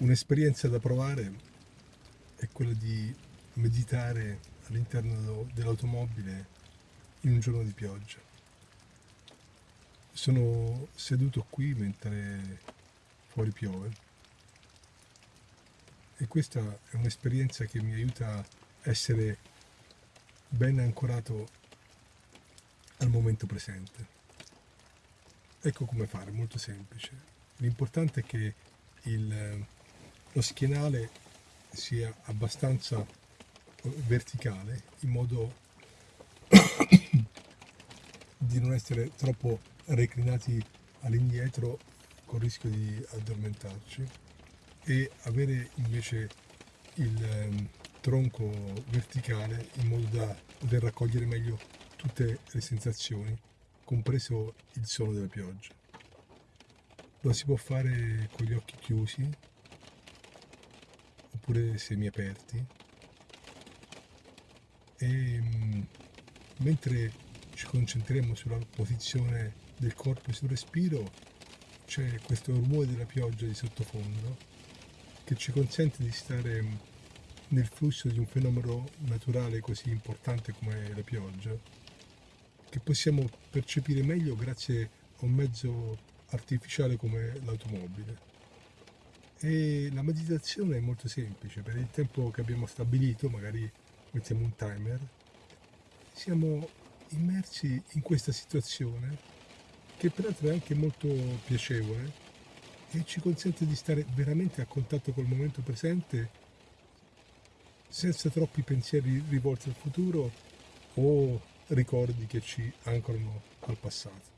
Un'esperienza da provare è quella di meditare all'interno dell'automobile in un giorno di pioggia. Sono seduto qui mentre fuori piove e questa è un'esperienza che mi aiuta a essere ben ancorato al momento presente. Ecco come fare, molto semplice. L'importante è che il, lo schienale sia abbastanza verticale in modo di non essere troppo reclinati all'indietro con il rischio di addormentarci e avere invece il ehm, tronco verticale in modo da poter raccogliere meglio tutte le sensazioni, compreso il suono della pioggia. Lo si può fare con gli occhi chiusi oppure semiaperti e mm, mentre ci concentriamo sulla posizione del corpo e sul respiro c'è questo rumore della pioggia di sottofondo che ci consente di stare mm, nel flusso di un fenomeno naturale così importante come la pioggia che possiamo percepire meglio grazie a un mezzo artificiale come l'automobile. E la meditazione è molto semplice, per il tempo che abbiamo stabilito, magari mettiamo un timer, siamo immersi in questa situazione che peraltro è anche molto piacevole e ci consente di stare veramente a contatto col momento presente senza troppi pensieri rivolti al futuro o ricordi che ci ancorano al passato.